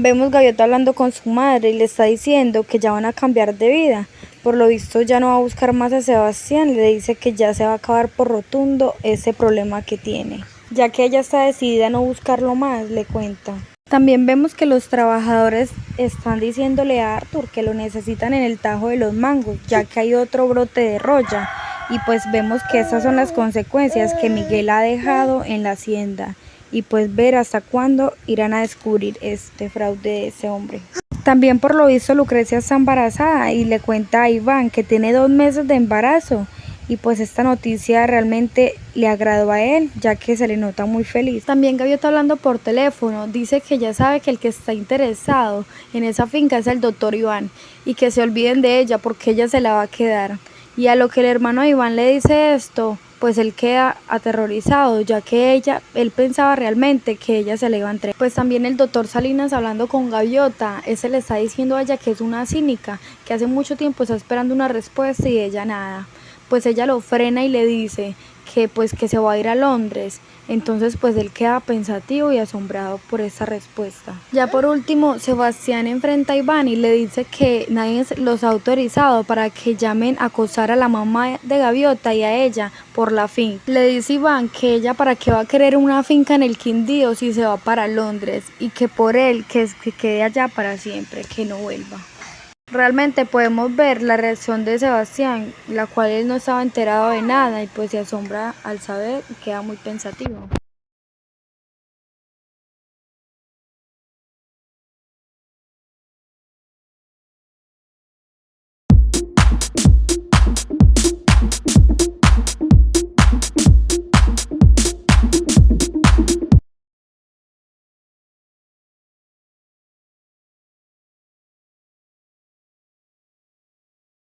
Vemos Gaviota hablando con su madre y le está diciendo que ya van a cambiar de vida. Por lo visto ya no va a buscar más a Sebastián, le dice que ya se va a acabar por rotundo ese problema que tiene. Ya que ella está decidida a no buscarlo más, le cuenta. También vemos que los trabajadores están diciéndole a Arthur que lo necesitan en el tajo de los mangos, ya que hay otro brote de roya. Y pues vemos que esas son las consecuencias que Miguel ha dejado en la hacienda. Y pues ver hasta cuándo irán a descubrir este fraude de ese hombre. También por lo visto Lucrecia está embarazada y le cuenta a Iván que tiene dos meses de embarazo y pues esta noticia realmente le agradó a él, ya que se le nota muy feliz. También Gaviota hablando por teléfono, dice que ya sabe que el que está interesado en esa finca es el doctor Iván y que se olviden de ella porque ella se la va a quedar. Y a lo que el hermano Iván le dice esto, pues él queda aterrorizado, ya que ella, él pensaba realmente que ella se le iba a entregar. Pues también el doctor Salinas hablando con Gaviota, ese le está diciendo a ella que es una cínica, que hace mucho tiempo está esperando una respuesta y ella nada pues ella lo frena y le dice que pues que se va a ir a Londres. Entonces pues él queda pensativo y asombrado por esa respuesta. Ya por último, Sebastián enfrenta a Iván y le dice que nadie los ha autorizado para que llamen a acosar a la mamá de Gaviota y a ella por la finca. Le dice Iván que ella para qué va a querer una finca en el Quindío si se va para Londres y que por él que, que quede allá para siempre, que no vuelva. Realmente podemos ver la reacción de Sebastián, la cual él no estaba enterado de nada y pues se asombra al saber y queda muy pensativo.